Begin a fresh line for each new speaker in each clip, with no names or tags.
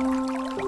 Música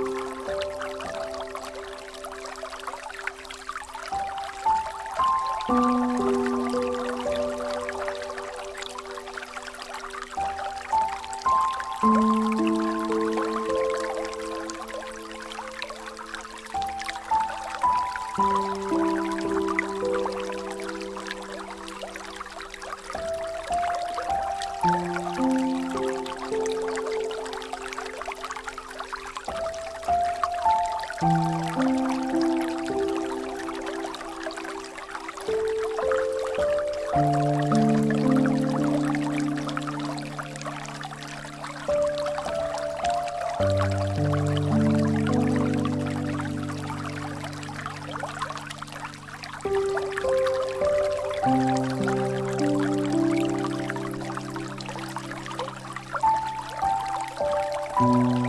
Thank you.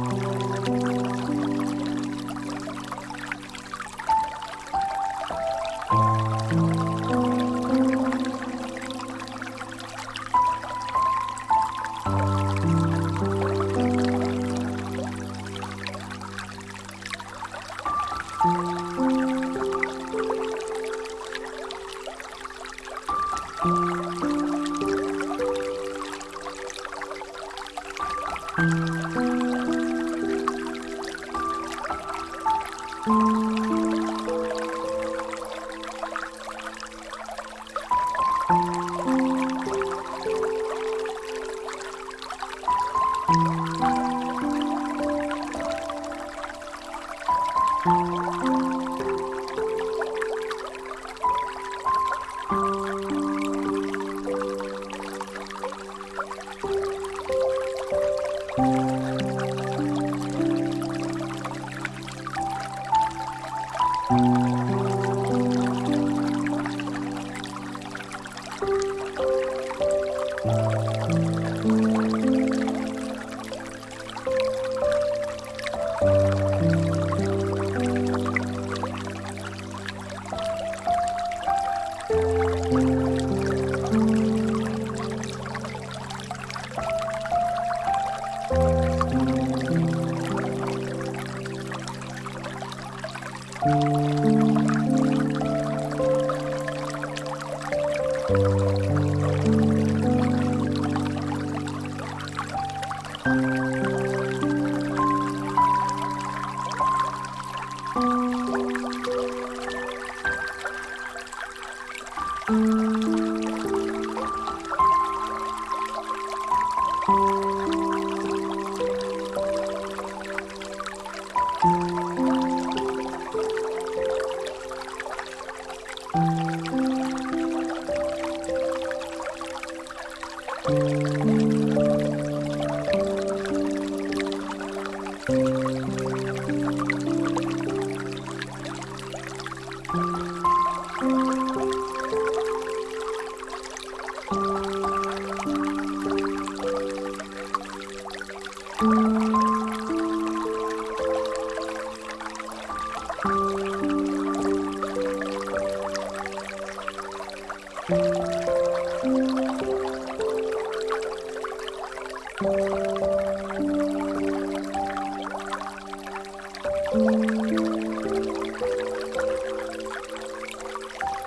you. Ah.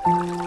Thank you.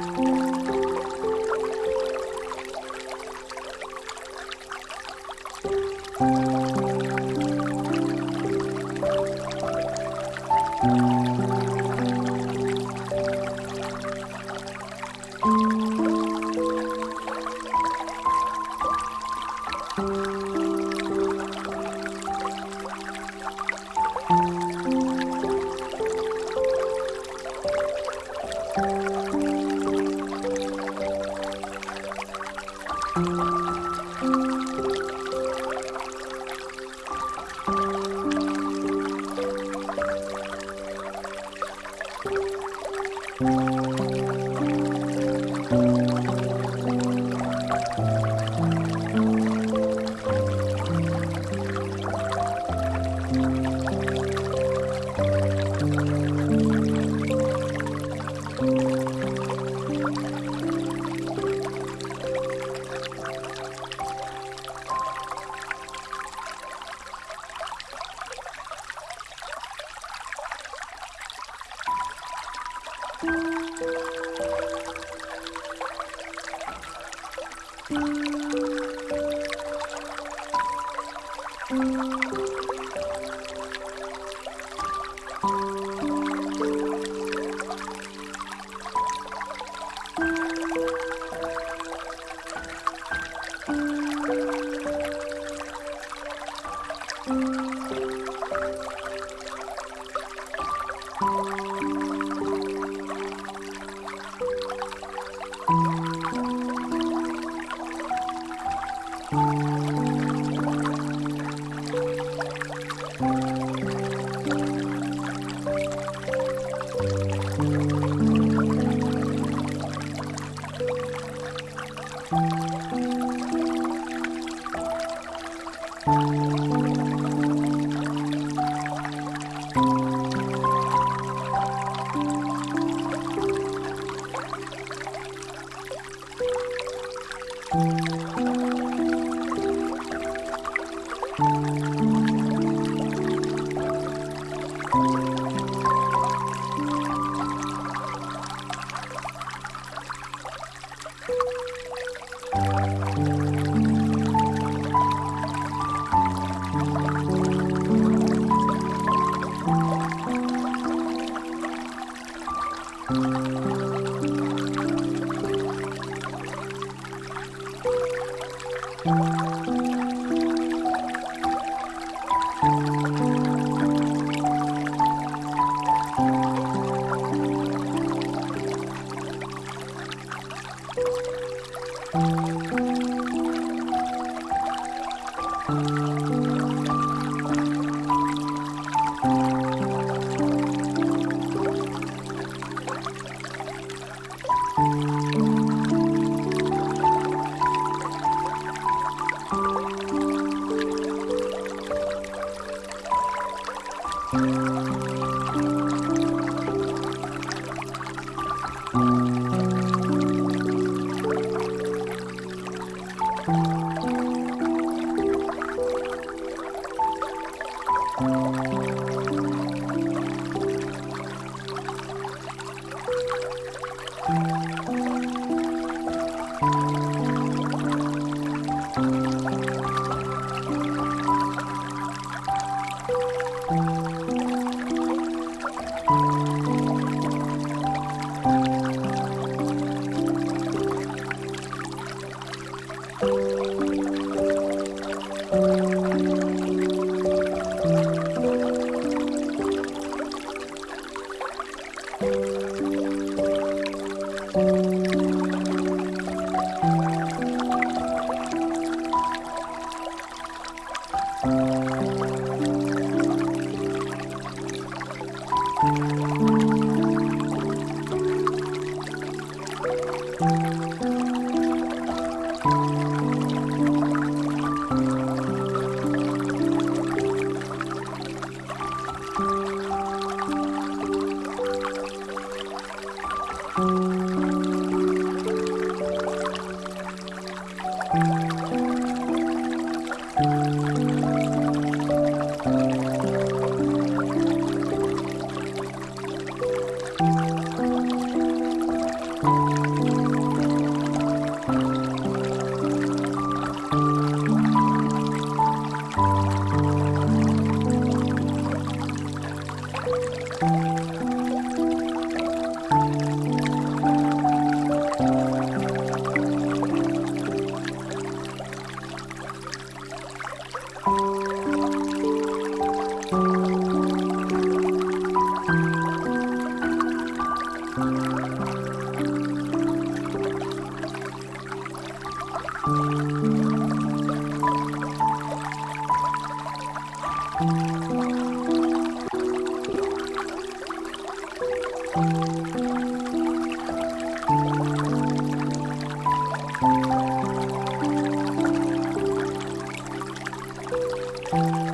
Thank you.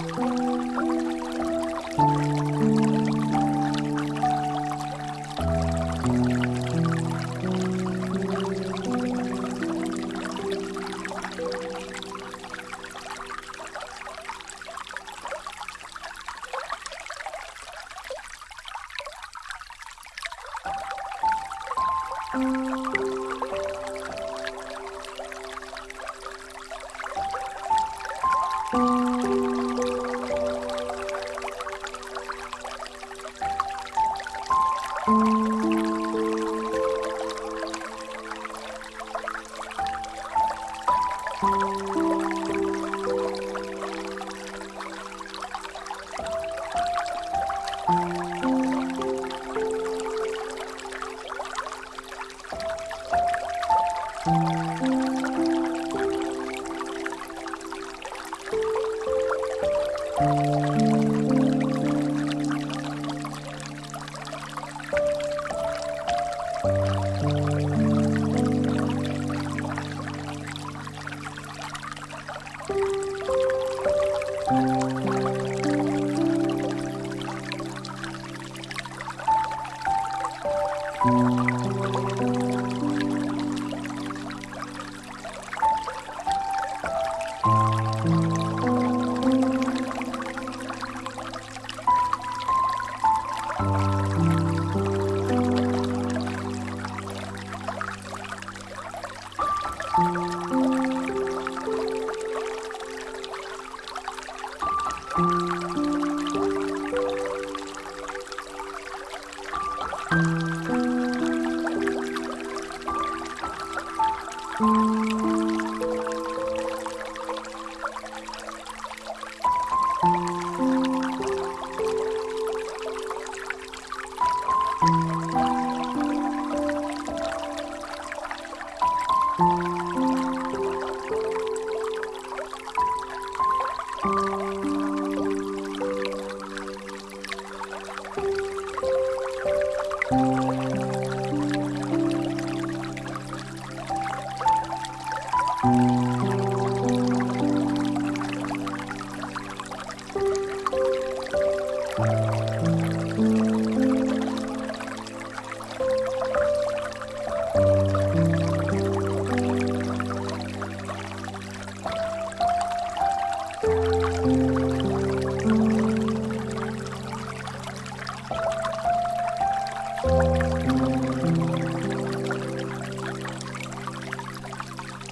Música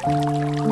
Música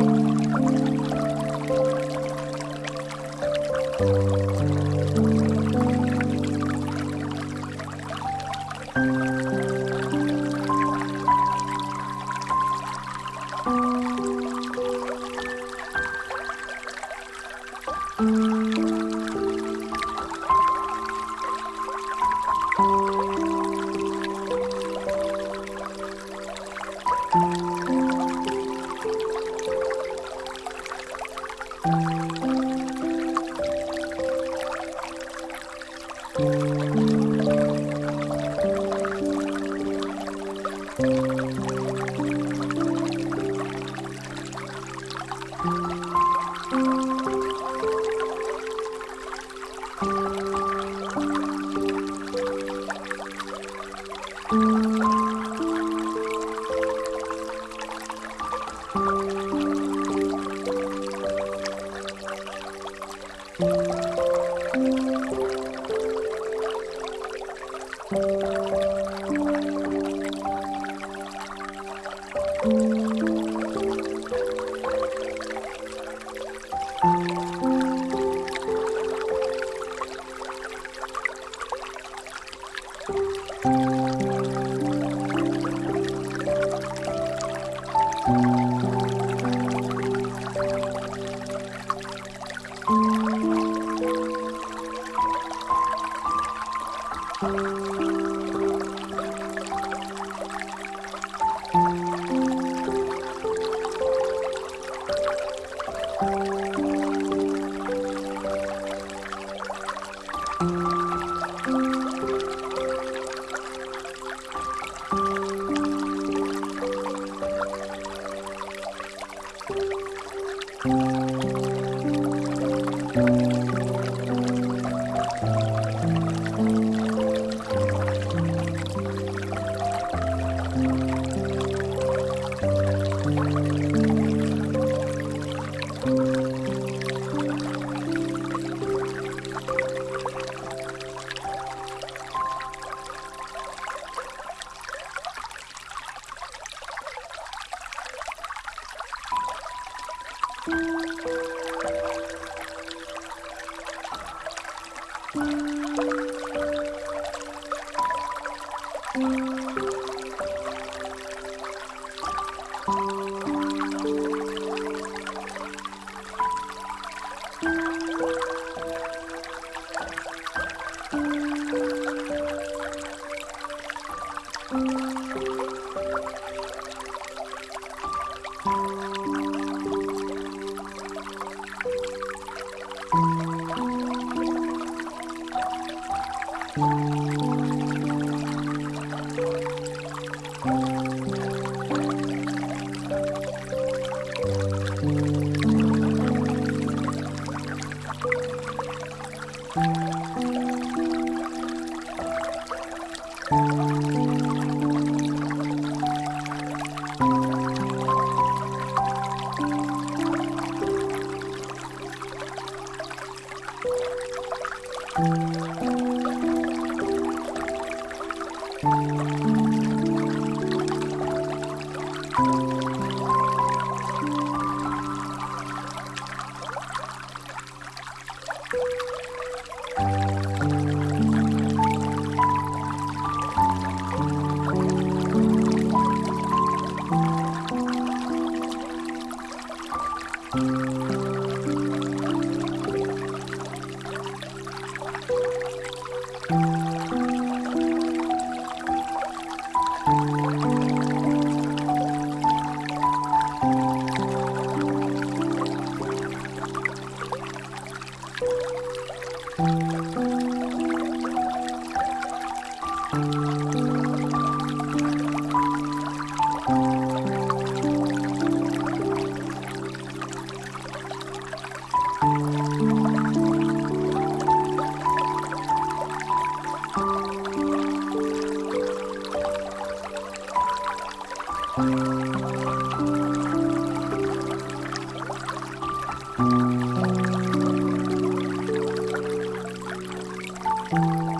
Música Thank you.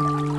Thank you.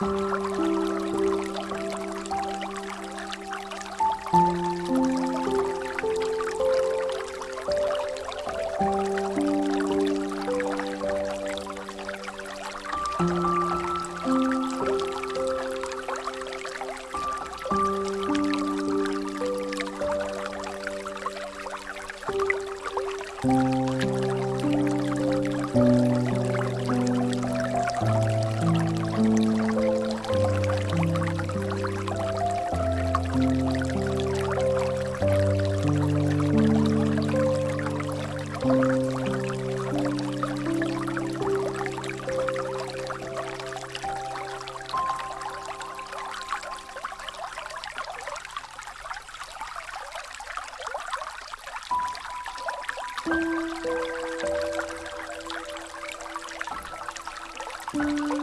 Música Música hum.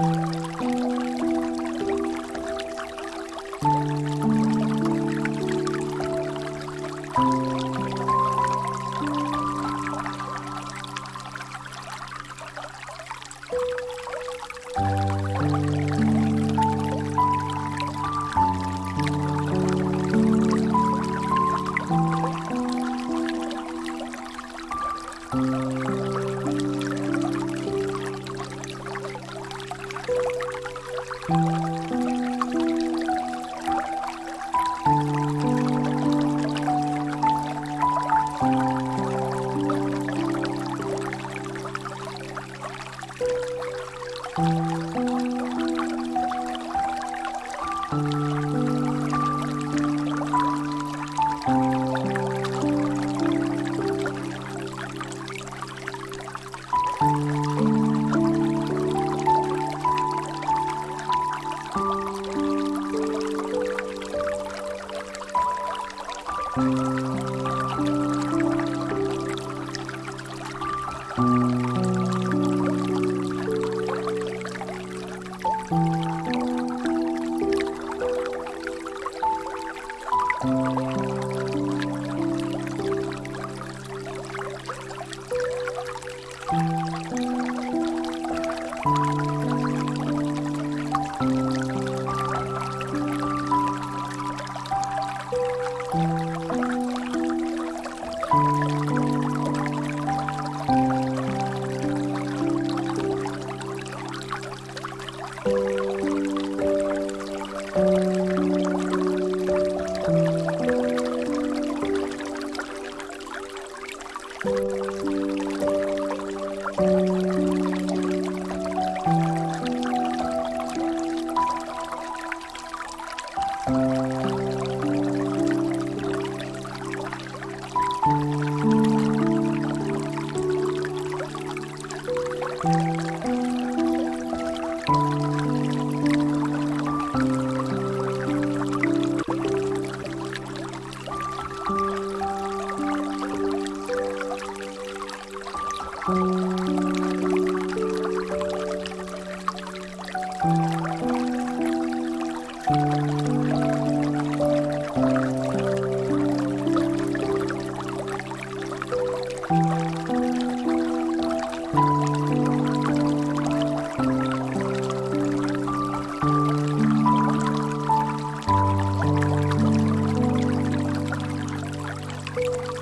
Thank you. Thank you. Thank you.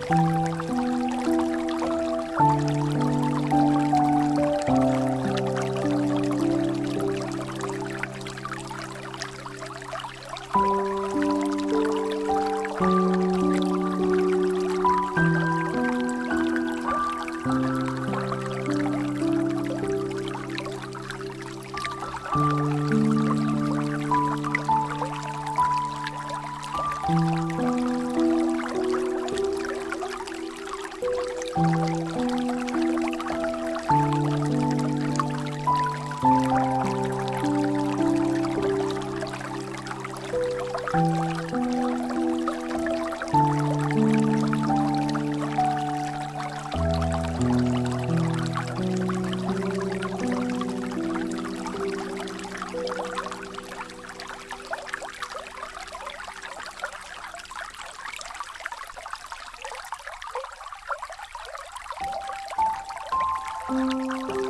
Thank you. Música